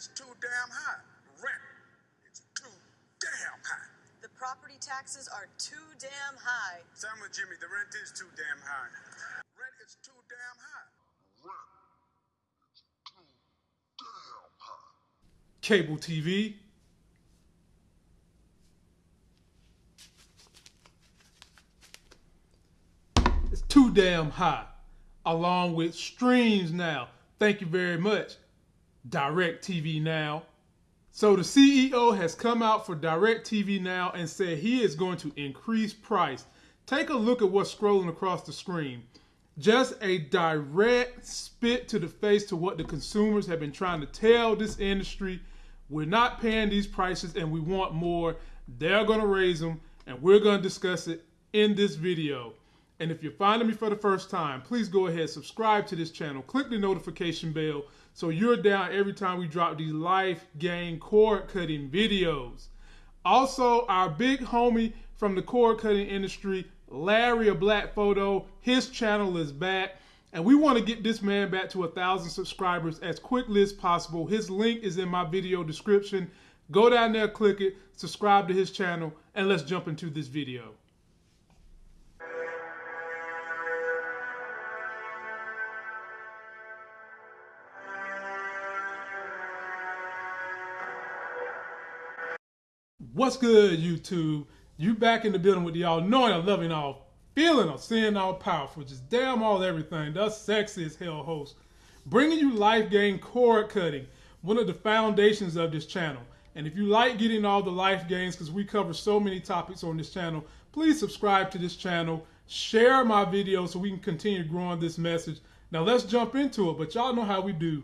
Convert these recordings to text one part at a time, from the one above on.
is too damn high. Rent is too damn high. The property taxes are too damn high. Sam with Jimmy, the rent is too damn high. Rent is too damn high. Rent is too damn high. Cable TV. It's too damn high. Along with streams now. Thank you very much. DirecTV Now. So the CEO has come out for DirecTV Now and said he is going to increase price. Take a look at what's scrolling across the screen. Just a direct spit to the face to what the consumers have been trying to tell this industry. We're not paying these prices and we want more. They're going to raise them and we're going to discuss it in this video. And if you're finding me for the first time, please go ahead, subscribe to this channel, click the notification bell so you're down every time we drop these life game cord cutting videos. Also, our big homie from the cord cutting industry, Larry a Black Photo, his channel is back. And we want to get this man back to a thousand subscribers as quickly as possible. His link is in my video description. Go down there, click it, subscribe to his channel, and let's jump into this video. What's good, YouTube? You back in the building with y'all knowing I'm loving all, feeling all, seeing all powerful, just damn all everything. The sexiest hell host. Bringing you life gain cord cutting, one of the foundations of this channel. And if you like getting all the life gains, because we cover so many topics on this channel, please subscribe to this channel, share my video so we can continue growing this message. Now let's jump into it, but y'all know how we do.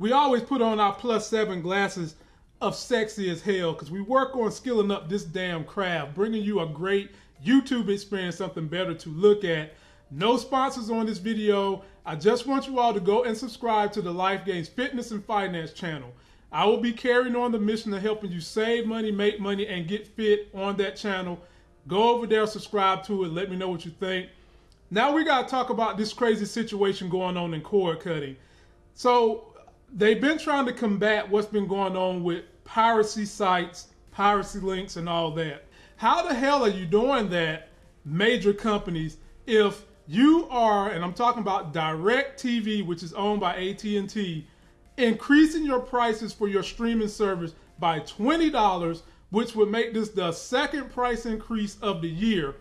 We always put on our plus seven glasses of sexy as hell because we work on skilling up this damn craft, bringing you a great YouTube experience, something better to look at. No sponsors on this video. I just want you all to go and subscribe to the Life Gains Fitness and Finance channel. I will be carrying on the mission of helping you save money, make money, and get fit on that channel. Go over there, subscribe to it, let me know what you think. Now we got to talk about this crazy situation going on in cord cutting. So they've been trying to combat what's been going on with piracy sites, piracy links, and all that. How the hell are you doing that, major companies, if you are, and I'm talking about DirecTV, which is owned by AT&T, increasing your prices for your streaming service by $20, which would make this the second price increase of the year.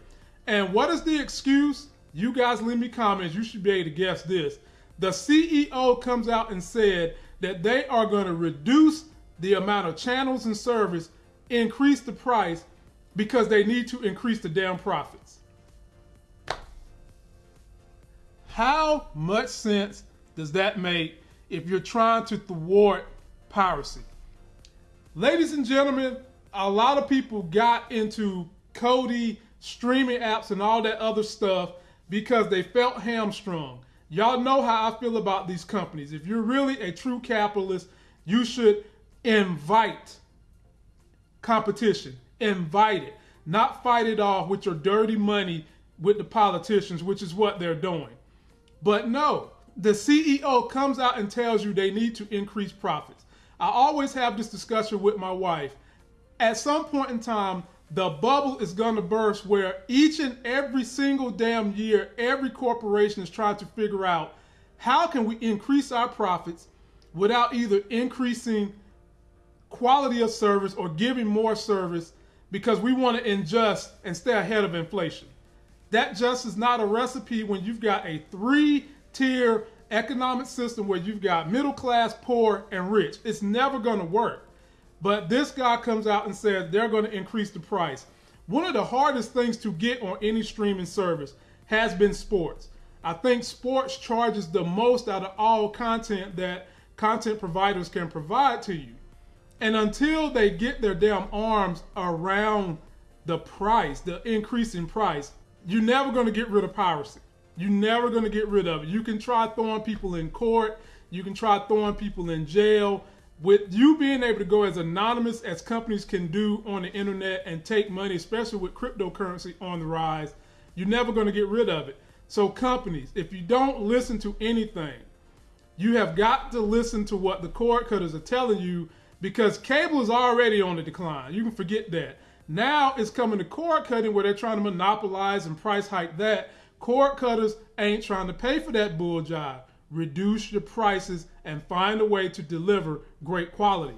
And what is the excuse? You guys leave me comments. You should be able to guess this. The CEO comes out and said that they are going to reduce the amount of channels and service, increase the price because they need to increase the damn profits. How much sense does that make if you're trying to thwart piracy? Ladies and gentlemen, a lot of people got into Kodi, streaming apps, and all that other stuff because they felt hamstrung. Y'all know how I feel about these companies. If you're really a true capitalist, you should invite competition. Invite it. Not fight it off with your dirty money with the politicians, which is what they're doing. But no, the CEO comes out and tells you they need to increase profits. I always have this discussion with my wife. At some point in time, the bubble is going to burst where each and every single damn year, every corporation is trying to figure out how can we increase our profits without either increasing quality of service or giving more service because we want to ingest and stay ahead of inflation. That just is not a recipe when you've got a three tier economic system where you've got middle class, poor, and rich. It's never going to work. But this guy comes out and says they're going to increase the price. One of the hardest things to get on any streaming service has been sports. I think sports charges the most out of all content that content providers can provide to you. And until they get their damn arms around the price, the increase in price, you're never going to get rid of piracy. You're never going to get rid of it. You can try throwing people in court. You can try throwing people in jail. With you being able to go as anonymous as companies can do on the internet and take money, especially with cryptocurrency on the rise, you're never going to get rid of it. So companies, if you don't listen to anything, you have got to listen to what the cord cutters are telling you because cable is already on the decline. You can forget that. Now it's coming to cord cutting where they're trying to monopolize and price hike that. Cord cutters ain't trying to pay for that bull job. Reduce your prices and find a way to deliver great quality.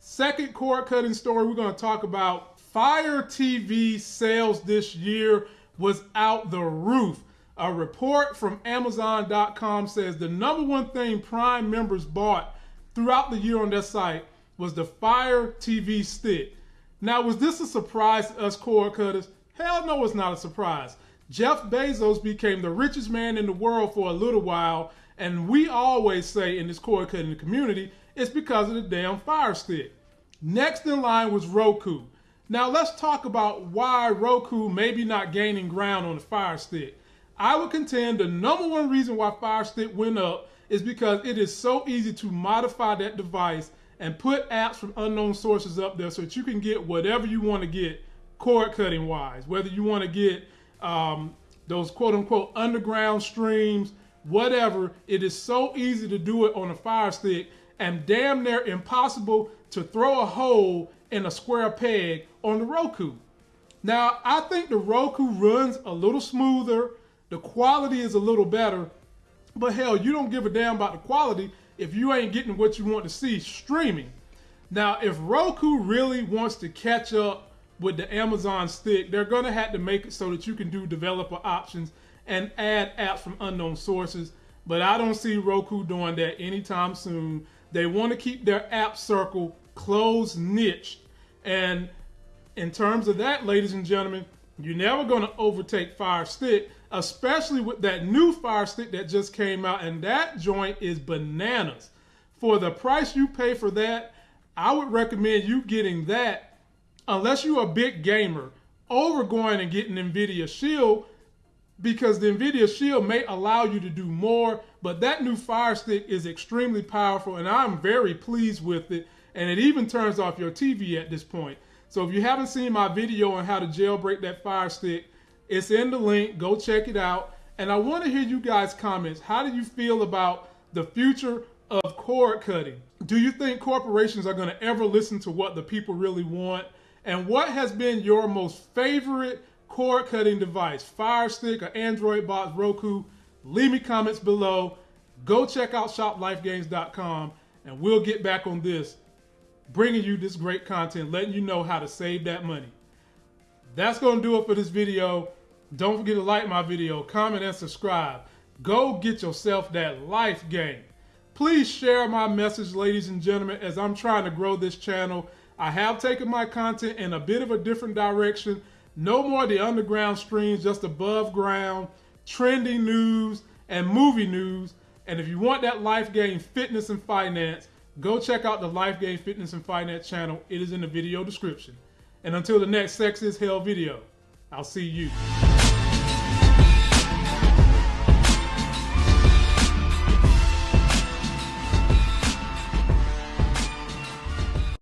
Second cord cutting story we're going to talk about Fire TV sales this year was out the roof. A report from Amazon.com says the number one thing Prime members bought throughout the year on their site was the Fire TV stick. Now, was this a surprise to us cord cutters? Hell no, it's not a surprise. Jeff Bezos became the richest man in the world for a little while, and we always say in this cord cutting community, it's because of the damn Fire Stick. Next in line was Roku. Now let's talk about why Roku may be not gaining ground on the Fire Stick. I would contend the number one reason why Fire Stick went up is because it is so easy to modify that device and put apps from unknown sources up there so that you can get whatever you want to get cord cutting wise. Whether you want to get um, those quote unquote underground streams, whatever, it is so easy to do it on a Fire Stick and damn near impossible to throw a hole in a square peg on the Roku. Now, I think the Roku runs a little smoother, the quality is a little better, but hell, you don't give a damn about the quality if you ain't getting what you want to see streaming. Now, if Roku really wants to catch up with the Amazon stick, they're going to have to make it so that you can do developer options and add apps from unknown sources. But I don't see Roku doing that anytime soon. They want to keep their app circle closed niche. And in terms of that, ladies and gentlemen, you're never going to overtake Fire Stick, especially with that new Fire Stick that just came out. And that joint is bananas. For the price you pay for that, I would recommend you getting that unless you're a big gamer over going and getting NVIDIA Shield because the NVIDIA Shield may allow you to do more, but that new Fire Stick is extremely powerful and I'm very pleased with it. And it even turns off your TV at this point. So if you haven't seen my video on how to jailbreak that Fire Stick, it's in the link. Go check it out. And I want to hear you guys' comments. How do you feel about the future of cord cutting? Do you think corporations are going to ever listen to what the people really want? And what has been your most favorite cord cutting device? Fire Stick or Android box, Roku? Leave me comments below. Go check out shoplifegames.com and we'll get back on this, bringing you this great content, letting you know how to save that money. That's going to do it for this video. Don't forget to like my video, comment, and subscribe. Go get yourself that life game. Please share my message, ladies and gentlemen, as I'm trying to grow this channel. I have taken my content in a bit of a different direction. No more the underground streams, just above ground, trending news, and movie news. And if you want that life game fitness and finance, go check out the Life Game Fitness and Finance channel. It is in the video description. And until the next Sex is Hell video, I'll see you.